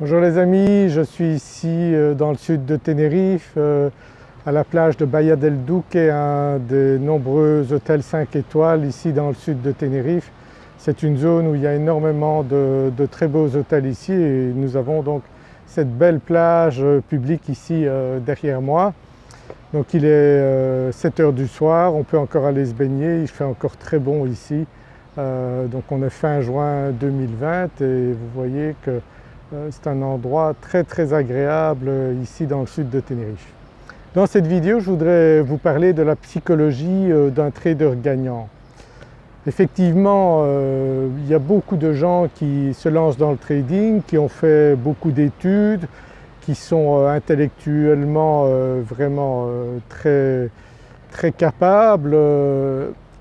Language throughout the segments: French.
Bonjour les amis, je suis ici euh, dans le sud de Tenerife euh, à la plage de Bahia del Duque, un des nombreux hôtels 5 étoiles ici dans le sud de Tenerife. C'est une zone où il y a énormément de, très beaux hôtels ici et nous avons donc cette belle plage euh, publique ici derrière moi. Donc il est 7 heures du soir, on peut encore aller se baigner, il fait encore très bon ici. donc on est fin juin 2020 et vous voyez que c'est un endroit très très agréable euh, ici dans le sud de Tenerife. Dans cette vidéo je voudrais vous parler de la psychologie euh, d'un trader gagnant. Effectivement il y a beaucoup de gens qui se lancent dans le trading, qui ont fait beaucoup d'études, qui sont intellectuellement vraiment très, très capables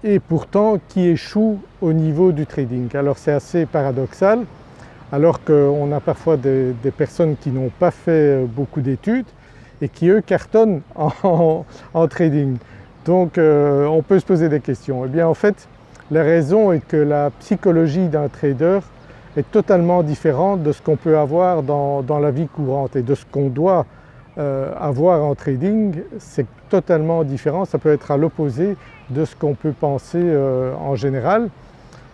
et pourtant qui échouent au niveau du trading. Alors c'est assez paradoxal alors qu'on a parfois des, personnes qui n'ont pas fait euh, beaucoup d'études et qui eux cartonnent en, trading. Donc euh, on peut se poser des questions. Eh bien en fait la raison est que la psychologie d'un trader est totalement différente de ce qu'on peut avoir dans, la vie courante et de ce qu'on doit euh, avoir en trading, c'est totalement différent, ça peut être à l'opposé de ce qu'on peut penser en général.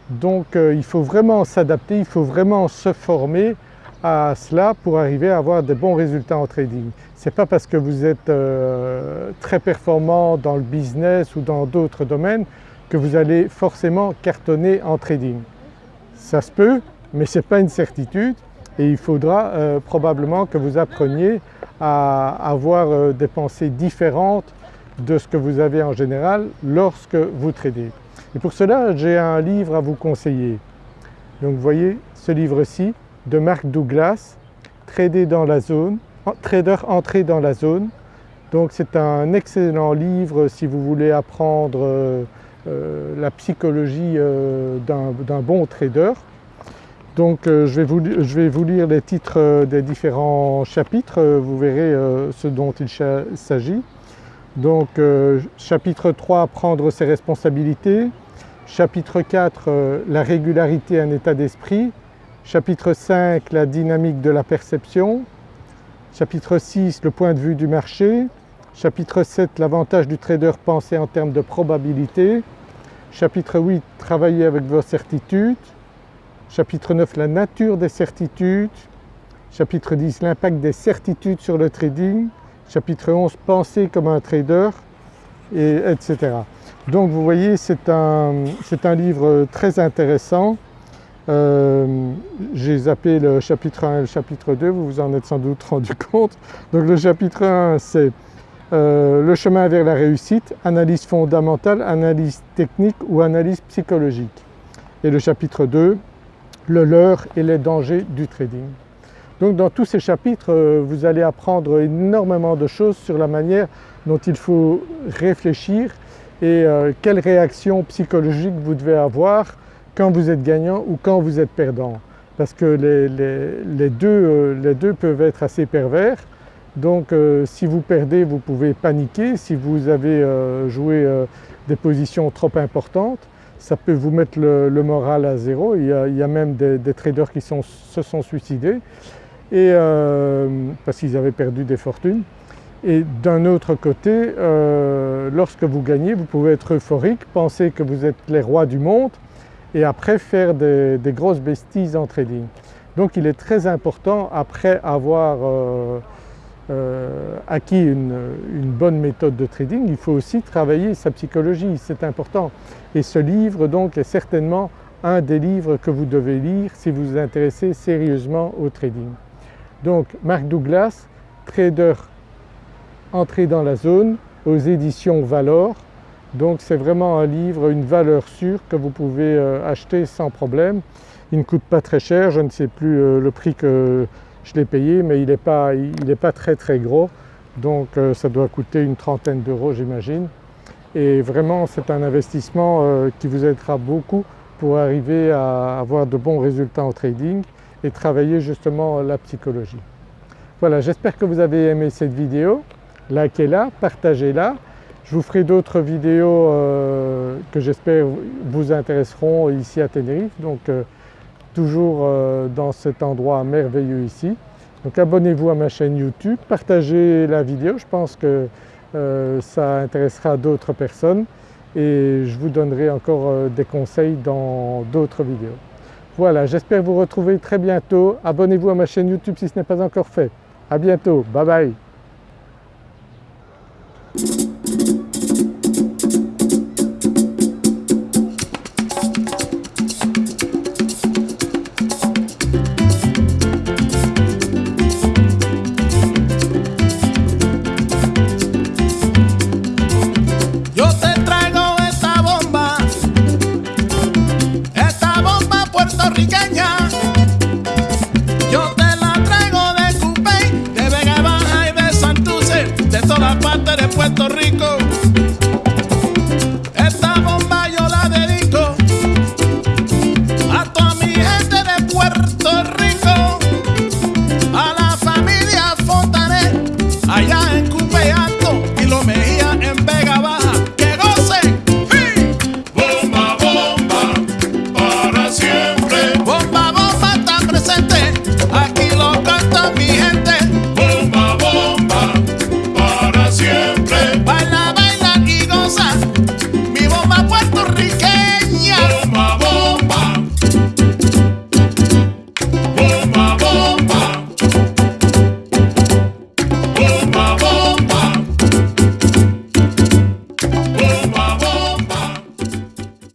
Donc euh, il faut vraiment s'adapter, il faut vraiment se former à cela pour arriver à avoir de bons résultats en trading. Ce n'est pas parce que vous êtes euh, très performant dans le business ou dans d'autres domaines que vous allez forcément cartonner en trading. Ça se peut mais ce n'est pas une certitude et il faudra euh, probablement que vous appreniez à avoir des pensées différentes de ce que vous avez en général lorsque vous tradez. Et pour cela j'ai un livre à vous conseiller. Donc vous voyez ce livre-ci de Mark Douglas, Trader dans la zone, Trader entré dans la zone. Donc c'est un excellent livre si vous voulez apprendre euh, euh, la psychologie euh, d'un bon trader. Donc je vais, vous, je, vais vous, lire les titres des différents chapitres, vous verrez ce dont il s'agit. Donc chapitre 3, prendre ses responsabilités. Chapitre 4 euh, la régularité un état d'esprit. Chapitre 5 la dynamique de la perception. Chapitre 6 le point de vue du marché. Chapitre 7 l'avantage du trader pensé en termes de probabilité. Chapitre 8 travailler avec vos certitudes. Chapitre 9 la nature des certitudes. Chapitre 10 l'impact des certitudes sur le trading. Chapitre 11 penser comme un trader et etc. Donc vous voyez c'est un, un, livre très intéressant. Euh, j'ai zappé le chapitre 1 et le chapitre 2, vous vous en êtes sans doute rendu compte. Donc le chapitre 1 c'est euh, le chemin vers la réussite, analyse fondamentale, analyse technique ou analyse psychologique. Et le chapitre 2, le leurre et les dangers du trading. Donc dans tous ces chapitres euh, vous allez apprendre énormément de choses sur la manière dont il faut réfléchir et euh, quelle réaction psychologique vous devez avoir quand vous êtes gagnant ou quand vous êtes perdant. Parce que les, deux, euh, les deux, peuvent être assez pervers. Donc si vous perdez vous pouvez paniquer, si vous avez joué des positions trop importantes ça peut vous mettre le, moral à zéro. Il y a, même des, traders qui se sont suicidés et, parce qu'ils avaient perdu des fortunes. Et d'un autre côté, euh, lorsque vous gagnez, vous pouvez être euphorique, penser que vous êtes les rois du monde et après faire des, grosses bêtises en trading. Donc il est très important après avoir euh, euh, acquis une, bonne méthode de trading, il faut aussi travailler sa psychologie, c'est important. Et ce livre donc est certainement un des livres que vous devez lire si vous vous intéressez sérieusement au trading. Donc Mark Douglas, trader Entrer dans la zone aux éditions Valor. Donc c'est vraiment un livre, une valeur sûre que vous pouvez euh, acheter sans problème. Il ne coûte pas très cher, je ne sais plus euh, le prix que je l'ai payé mais il n'est pas, très très gros donc euh, ça doit coûter une trentaine d'euros j'imagine. Et vraiment c'est un investissement qui vous aidera beaucoup pour arriver à avoir de bons résultats en trading et travailler justement la psychologie. Voilà j'espère que vous avez aimé cette vidéo likez-la, partagez-la. Je vous ferai d'autres vidéos euh, que j'espère vous intéresseront ici à Tenerife, donc euh, toujours euh, dans cet endroit merveilleux ici. Donc abonnez-vous à ma chaîne YouTube, partagez la vidéo, je pense que euh, ça intéressera d'autres personnes et je vous donnerai encore euh, des conseils dans d'autres vidéos. Voilà, j'espère vous retrouver très bientôt. Abonnez-vous à ma chaîne YouTube si ce n'est pas encore fait. À bientôt, bye bye Puerto Rico. Esta bomba yo la dedico a toda mi gente de Puerto Rico, a la familia Fontanet, allá en Cupeate.